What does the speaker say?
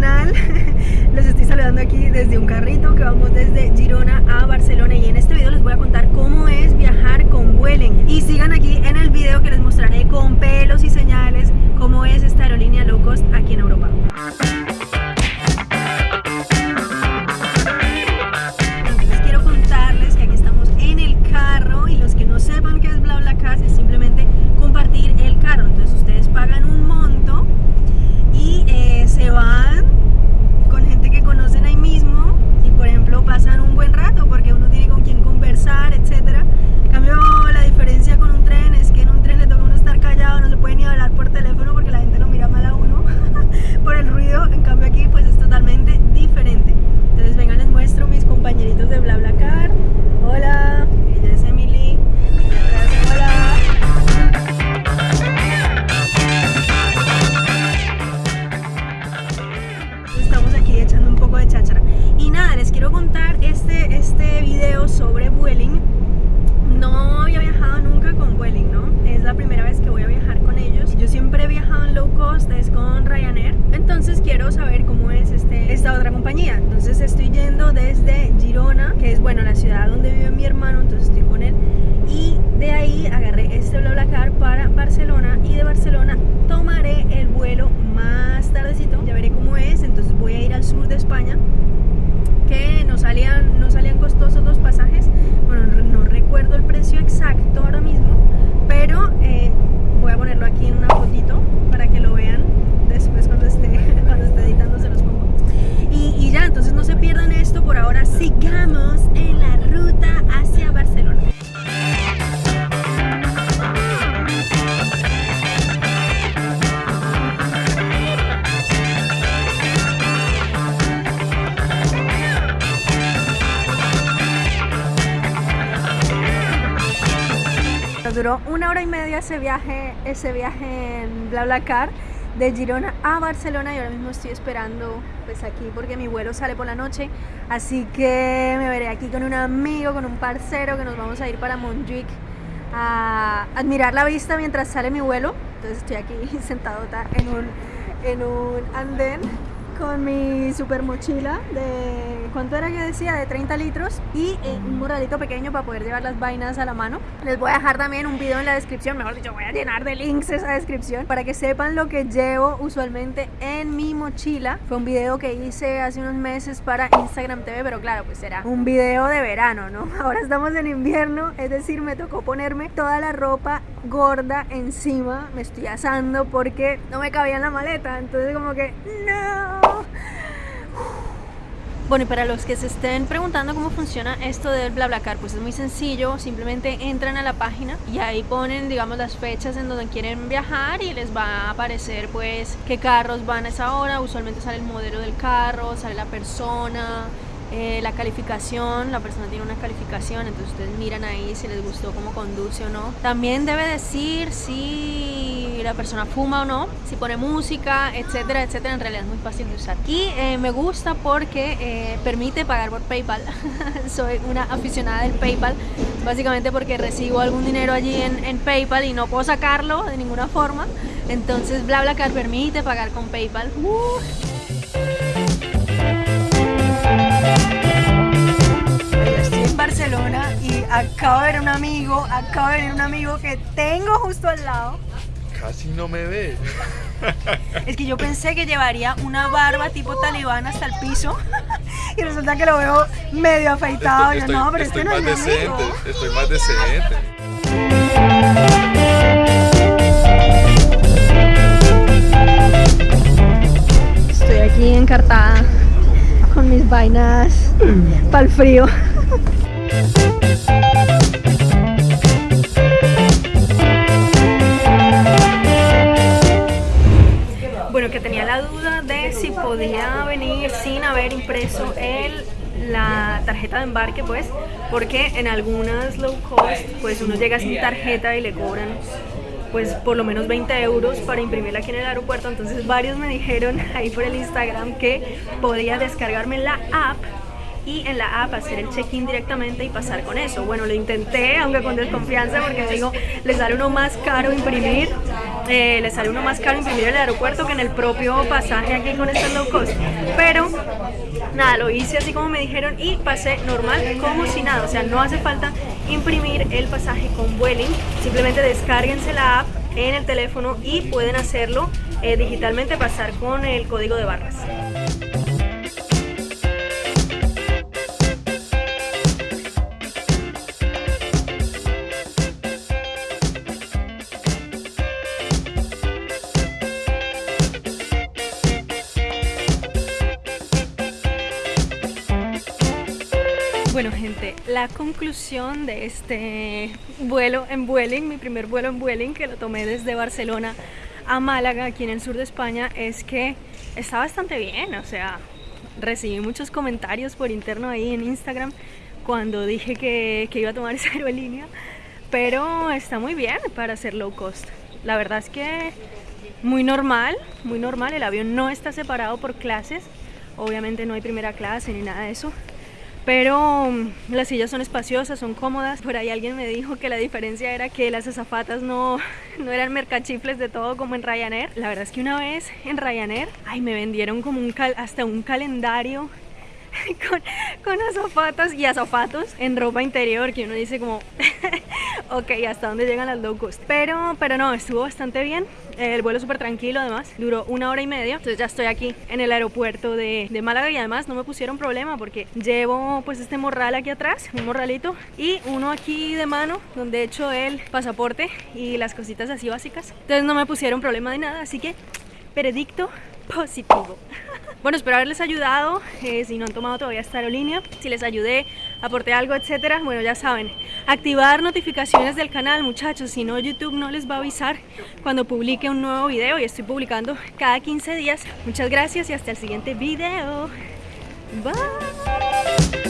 canal. Los estoy saludando aquí desde un carrito que vamos desde Girona a Barcelona y en este video les voy a contar cómo es viajar con Vueling. Y sigan aquí en el video que les mostraré con otra compañía. Entonces estoy yendo desde Girona, que es bueno la ciudad donde vive mi hermano, entonces estoy con él. Y de ahí agarré este BlaBlaCar para Barcelona y de Barcelona tomaré el vuelo más tardecito. Ya veré cómo es, entonces voy a ir al sur de España que no salían, no salían costosos los pasajes. Bueno, no recuerdo el precio exacto ahora mismo, pero eh, voy a ponerlo aquí en una fotito para que lo vean después cuando esté, cuando esté editando se los pongo. Nos duró una hora y media ese viaje, ese viaje en BlaBlaCar de Girona a Barcelona. Y ahora mismo estoy esperando pues aquí porque mi vuelo sale por la noche. Así que me veré aquí con un amigo, con un parcero que nos vamos a ir para Montjuic a admirar la vista mientras sale mi vuelo. Entonces estoy aquí sentadota en un, en un andén con mi super mochila de, ¿cuánto era que decía? De 30 litros y eh, un morralito pequeño para poder llevar las vainas a la mano. Les voy a dejar también un video en la descripción, mejor dicho, voy a llenar de links esa descripción para que sepan lo que llevo usualmente en mi mochila. Fue un video que hice hace unos meses para Instagram TV, pero claro, pues era un video de verano, ¿no? Ahora estamos en invierno, es decir, me tocó ponerme toda la ropa gorda encima, me estoy asando porque no me cabía en la maleta, entonces como que, no. Bueno, y para los que se estén preguntando cómo funciona esto del BlaBlaCar, pues es muy sencillo, simplemente entran a la página y ahí ponen, digamos, las fechas en donde quieren viajar y les va a aparecer, pues, qué carros van a esa hora, usualmente sale el modelo del carro, sale la persona, eh, la calificación, la persona tiene una calificación, entonces ustedes miran ahí si les gustó cómo conduce o no. También debe decir si la persona fuma o no, si pone música, etcétera, etcétera. En realidad es muy fácil de usar. Y eh, me gusta porque eh, permite pagar por PayPal. Soy una aficionada del PayPal, básicamente porque recibo algún dinero allí en, en PayPal y no puedo sacarlo de ninguna forma. Entonces BlaBlaCar permite pagar con PayPal. Uh. Acabo de ver un amigo, acabo de ver un amigo que tengo justo al lado. Casi no me ve. Es que yo pensé que llevaría una barba tipo talibán hasta el piso y resulta que lo veo medio afeitado. Yo, no, pero estoy este no es más mi amigo. decente, estoy más decente. Estoy aquí encartada con mis vainas para el frío. tenía la duda de si podía venir sin haber impreso el, la tarjeta de embarque, pues, porque en algunas low cost, pues uno llega sin tarjeta y le cobran pues por lo menos 20 euros para imprimirla aquí en el aeropuerto entonces varios me dijeron ahí por el Instagram que podía descargarme la app y en la app hacer el check-in directamente y pasar con eso. Bueno, lo intenté, aunque con desconfianza, porque digo, les sale uno más caro imprimir. Eh, le sale uno más caro imprimir el aeropuerto que en el propio pasaje aquí con este low cost. Pero nada, lo hice así como me dijeron y pasé normal como si nada. O sea, no hace falta imprimir el pasaje con Vueling. Simplemente descárguense la app en el teléfono y pueden hacerlo eh, digitalmente, pasar con el código de barras. La conclusión de este vuelo en Vueling, mi primer vuelo en Vueling que lo tomé desde Barcelona a Málaga, aquí en el sur de España, es que está bastante bien, o sea, recibí muchos comentarios por interno ahí en Instagram cuando dije que, que iba a tomar esa aerolínea, pero está muy bien para hacer low cost. La verdad es que muy normal, muy normal, el avión no está separado por clases, obviamente no hay primera clase ni nada de eso, pero mm, las sillas son espaciosas, son cómodas. Por ahí alguien me dijo que la diferencia era que las azafatas no, no eran mercachifles de todo como en Ryanair. La verdad es que una vez en Ryanair, ay, me vendieron como un hasta un calendario con, con azafatas y azafatos en ropa interior que uno dice como ok, hasta dónde llegan las low cost pero, pero no, estuvo bastante bien. El vuelo súper tranquilo además, duró una hora y media. Entonces ya estoy aquí en el aeropuerto de, de, Málaga y además no me pusieron problema porque llevo pues este morral aquí atrás, un morralito y uno aquí de mano donde he hecho el pasaporte y las cositas así básicas. Entonces no me pusieron problema de nada, así que veredicto positivo bueno, espero haberles ayudado, eh, si no han tomado todavía esta aerolínea, si les ayudé, aporté algo, etcétera, bueno, ya saben, activar notificaciones del canal, muchachos, si no YouTube no les va a avisar cuando publique un nuevo video y estoy publicando cada 15 días. Muchas gracias y hasta el siguiente video. Bye.